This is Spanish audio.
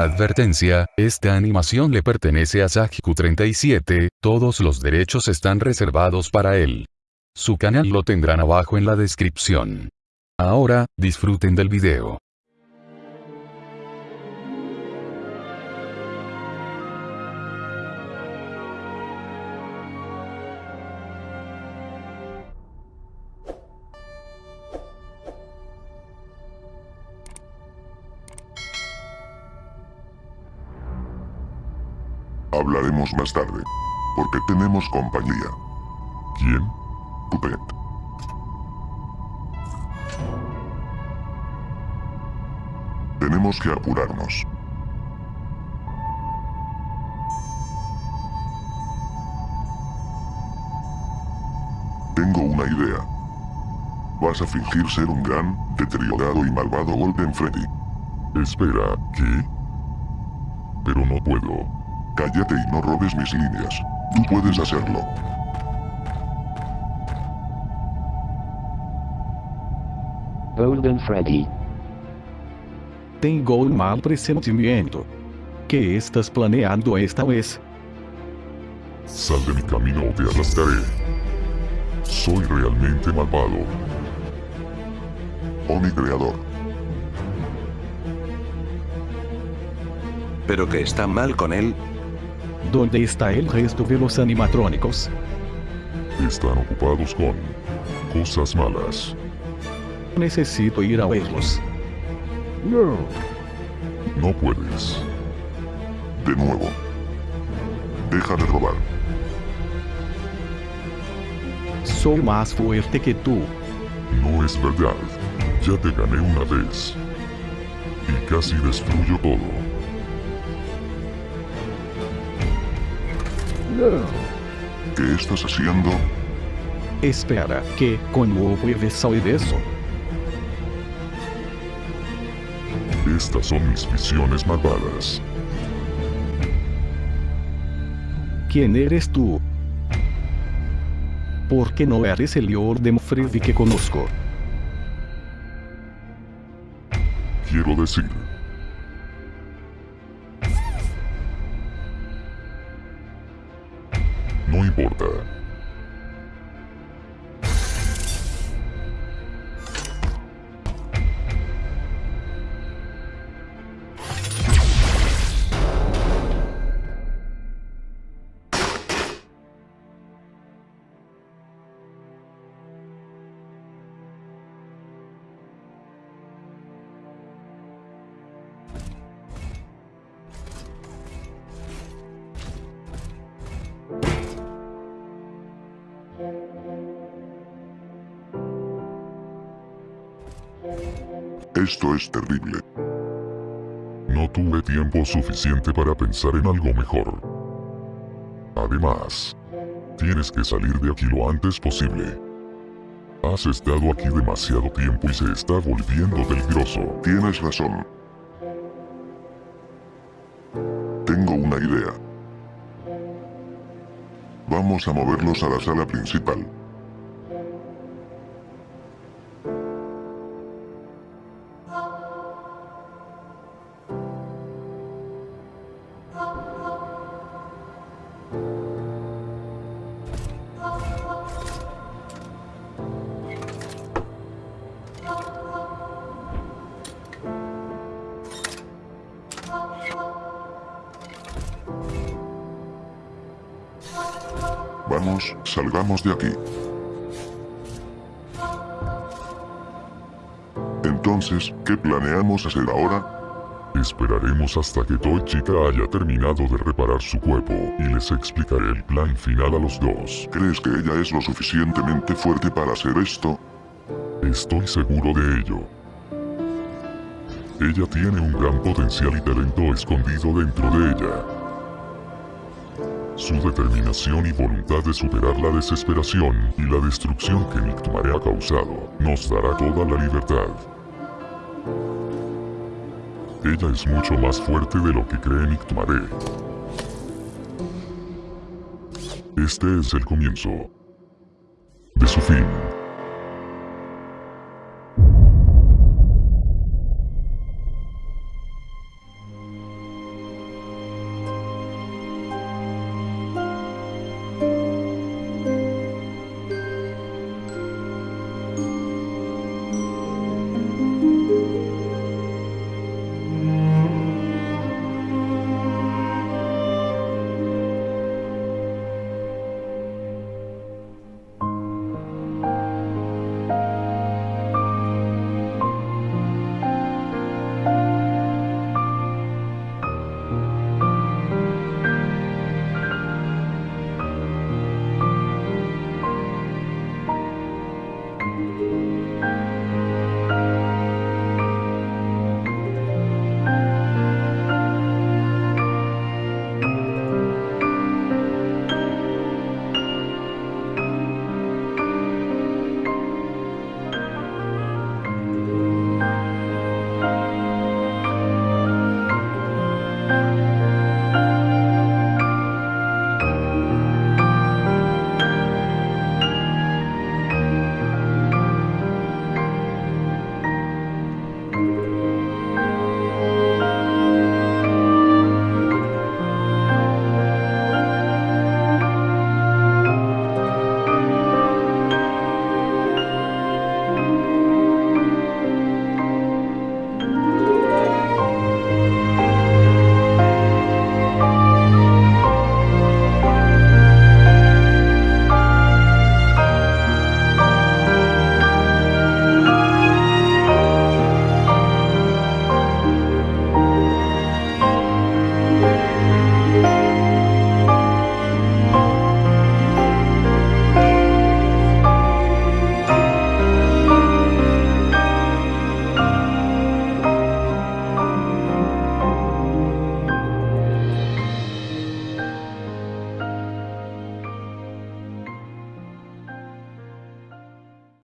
Advertencia, esta animación le pertenece a Sajiku37, todos los derechos están reservados para él. Su canal lo tendrán abajo en la descripción. Ahora, disfruten del video. Hablaremos más tarde. Porque tenemos compañía. ¿Quién? Puppet. Tenemos que apurarnos. Tengo una idea. Vas a fingir ser un gran, deteriorado y malvado Golden Freddy. Espera, ¿qué? Pero no puedo. Cállate y no robes mis líneas. Tú puedes hacerlo. Golden Freddy. Tengo un mal presentimiento. ¿Qué estás planeando esta vez? Sal de mi camino o te arrastraré. Soy realmente malvado. Oh mi creador. ¿Pero qué está mal con él? ¿Dónde está el resto de los animatrónicos? Están ocupados con cosas malas. Necesito ir a verlos. No. No puedes. De nuevo. Deja de robar. Soy más fuerte que tú. No es verdad. Ya te gané una vez. Y casi destruyo todo. ¿Qué estás haciendo? Espera, ¿qué? ¿Cómo puedes saber eso? Estas son mis visiones malvadas. ¿Quién eres tú? ¿Por qué no eres el Orden Freddy que conozco? Quiero decir, no Esto es terrible. No tuve tiempo suficiente para pensar en algo mejor. Además, tienes que salir de aquí lo antes posible. Has estado aquí demasiado tiempo y se está volviendo peligroso. Tienes razón. Vamos a moverlos a la sala principal. Vamos, salgamos de aquí. Entonces, ¿qué planeamos hacer ahora? Esperaremos hasta que Toy Chica haya terminado de reparar su cuerpo y les explicaré el plan final a los dos. ¿Crees que ella es lo suficientemente fuerte para hacer esto? Estoy seguro de ello. Ella tiene un gran potencial y talento escondido dentro de ella. Su determinación y voluntad de superar la desesperación y la destrucción que Nictumare ha causado nos dará toda la libertad. Ella es mucho más fuerte de lo que cree Nictumare. Este es el comienzo de su fin.